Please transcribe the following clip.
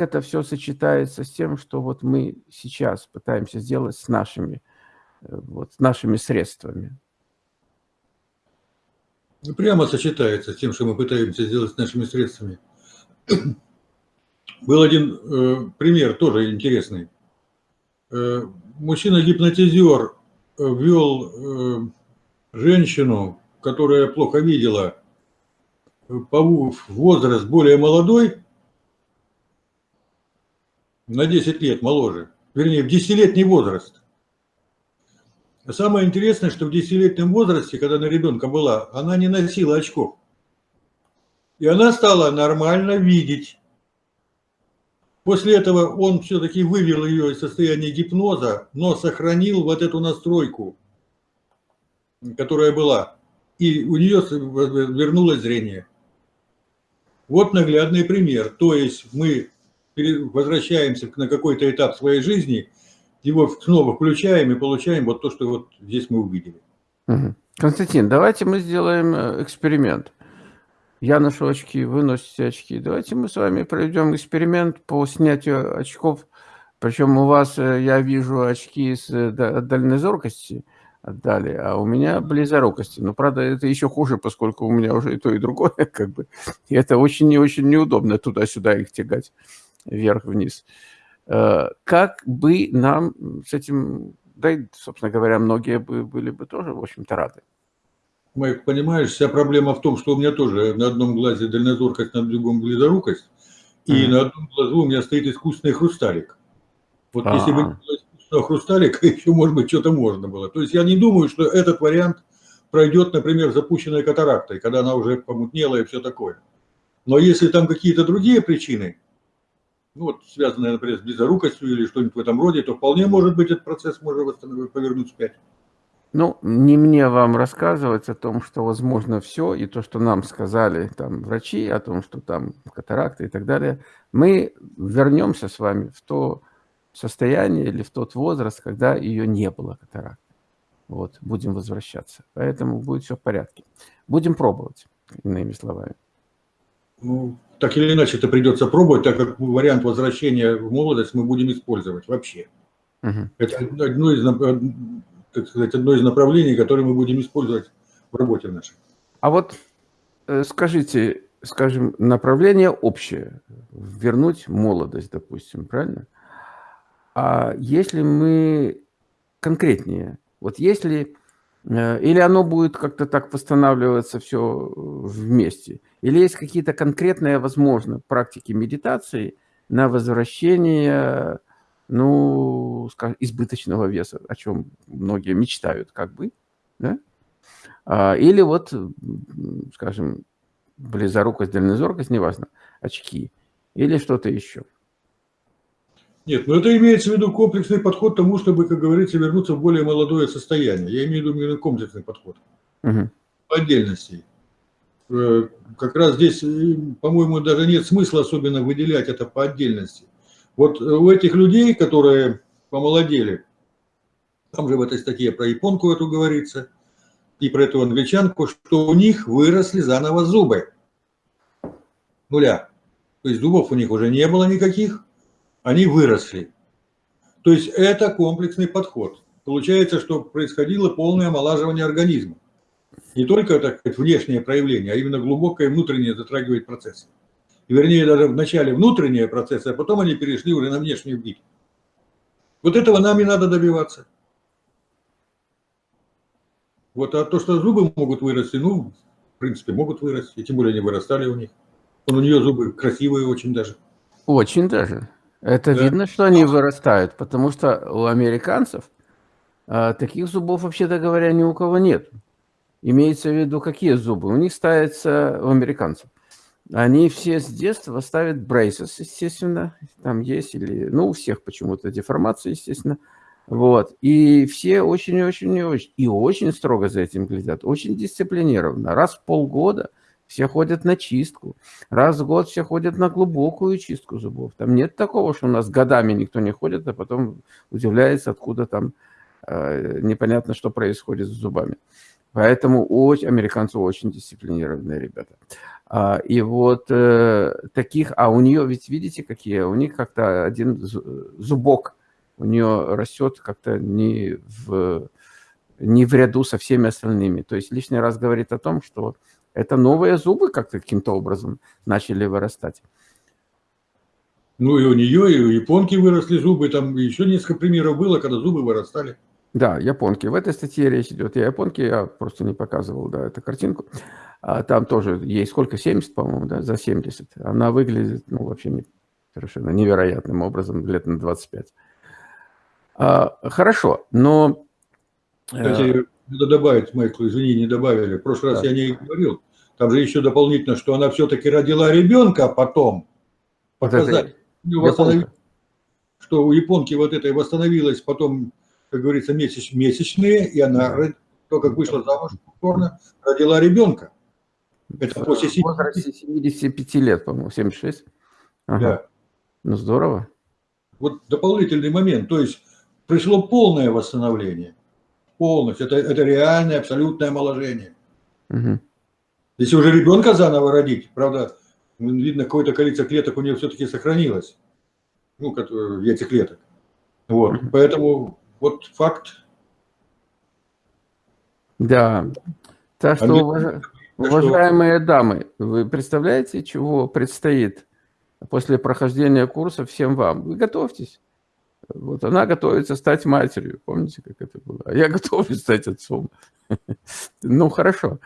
это все сочетается с тем, что вот мы сейчас пытаемся сделать с нашими, э, вот, с нашими средствами? Ну, прямо сочетается с тем, что мы пытаемся сделать с нашими средствами. Был один э, пример, тоже интересный. Э, Мужчина-гипнотизер э, ввел э, женщину, которая плохо видела, э, по возраст более молодой, на 10 лет моложе, вернее, в 10-летний возраст. А самое интересное, что в 10-летнем возрасте, когда она ребенка была, она не носила очков. И она стала нормально видеть. После этого он все-таки вывел ее из состояния гипноза, но сохранил вот эту настройку, которая была. И у нее вернулось зрение. Вот наглядный пример. То есть мы возвращаемся на какой-то этап своей жизни, его снова включаем и получаем вот то, что вот здесь мы увидели. Константин, давайте мы сделаем э, эксперимент. Я ношу очки, вы носите очки. Давайте мы с вами проведем эксперимент по снятию очков. Причем у вас, э, я вижу, очки с э, дальнозоркости отдали, а у меня близорукости. Но, правда, это еще хуже, поскольку у меня уже и то, и другое, как бы. И это очень и очень неудобно туда-сюда их тягать, вверх-вниз. Э, как бы нам с этим, да и, собственно говоря, многие бы были бы тоже, в общем-то, рады. Майк, понимаешь, вся проблема в том, что у меня тоже на одном глазе дальнозоркость, на другом близорукость, и mm -hmm. на одном глазу у меня стоит искусственный хрусталик. Вот а -а -а. если бы не было искусственного хрусталика, еще, может быть, что-то можно было. То есть я не думаю, что этот вариант пройдет, например, запущенной катарактой, когда она уже помутнела и все такое. Но если там какие-то другие причины, ну вот связанные, например, с близорукостью или что-нибудь в этом роде, то вполне может быть этот процесс можно повернуть вспять. Ну, не мне вам рассказывать о том, что возможно все, и то, что нам сказали там врачи, о том, что там катаракта и так далее. Мы вернемся с вами в то состояние или в тот возраст, когда ее не было катаракты. Вот, будем возвращаться. Поэтому будет все в порядке. Будем пробовать, иными словами. Ну, так или иначе это придется пробовать, так как вариант возвращения в молодость мы будем использовать вообще. Угу. Это одно из так сказать, одно из направлений, которое мы будем использовать в работе нашей. А вот э, скажите, скажем, направление общее, вернуть молодость, допустим, правильно? А если мы конкретнее, вот если, э, или оно будет как-то так восстанавливаться все вместе, или есть какие-то конкретные, возможно, практики медитации на возвращение ну, скажем, избыточного веса, о чем многие мечтают, как бы, да? А, или вот, скажем, близорукость, дальнозоркость, неважно, очки, или что-то еще. Нет, но это имеется в виду комплексный подход к тому, чтобы, как говорится, вернуться в более молодое состояние. Я имею в виду именно комплексный подход. Угу. По отдельности. Э, как раз здесь, э, по-моему, даже нет смысла особенно выделять это по отдельности. Вот э, у этих людей, которые помолодели, там же в этой статье про японку эту говорится, и про эту англичанку, что у них выросли заново зубы. Нуля. То есть зубов у них уже не было никаких, они выросли. То есть это комплексный подход. Получается, что происходило полное омолаживание организма. Не только так сказать, внешнее проявление, а именно глубокое внутреннее затрагивает процесс вернее, даже в начале внутренние процессы, а потом они перешли уже на внешнюю бить. Вот этого нам и надо добиваться. Вот, а то, что зубы могут вырасти, ну, в принципе, могут вырасти, тем более они вырастали у них. Он, у нее зубы красивые очень даже. Очень даже. Это да. видно, что они вырастают, потому что у американцев а, таких зубов, вообще-то говоря, ни у кого нет. Имеется в виду, какие зубы? У них ставятся, у американцев, они все с детства ставят braces, естественно, там есть, или, ну, у всех почему-то деформация, естественно. Вот, и все очень-очень-очень, и очень строго за этим глядят, очень дисциплинированно. Раз в полгода все ходят на чистку, раз в год все ходят на глубокую чистку зубов. Там нет такого, что у нас годами никто не ходит, а потом удивляется, откуда там э, непонятно, что происходит с зубами. Поэтому очень, американцы очень дисциплинированные ребята. А, и вот э, таких, а у нее, ведь видите, какие, у них как-то один зубок, у нее растет как-то не в, не в ряду со всеми остальными. То есть лишний раз говорит о том, что это новые зубы как-то каким-то образом начали вырастать. Ну и у нее, и у японки выросли зубы, там еще несколько примеров было, когда зубы вырастали. Да, японки. В этой статье речь идет о японке, я просто не показывал, да, эту картинку. А там тоже ей сколько, 70, по-моему, да, за 70. Она выглядит, ну, вообще не, совершенно невероятным образом, лет на 25. А, хорошо, но... Э, Кстати, надо добавить, Майкл, извини, не добавили. В прошлый раз да. я не говорил. Там же еще дополнительно, что она все-таки родила ребенка, а потом показать, вот что у японки вот этой восстановилась потом как говорится, месяч, месячные, и она только как вышла замуж, повторно, родила ребенка. Это после 70... 75 лет, по-моему, 76. Ага. Да. Ну, здорово. Вот дополнительный момент. То есть пришло полное восстановление. Полностью. Это, это реальное, абсолютное омоложение. Угу. Если уже ребенка заново родить, правда, видно, какое-то количество клеток у нее все-таки сохранилось. Ну, яйцеклеток. Вот. Угу. Поэтому вот факт. Да. Так что, уваж... уважаемые дамы, вы представляете, чего предстоит после прохождения курса всем вам? Вы готовьтесь. Вот она готовится стать матерью. Помните, как это было? А я готовлюсь стать отцом. Ну, хорошо.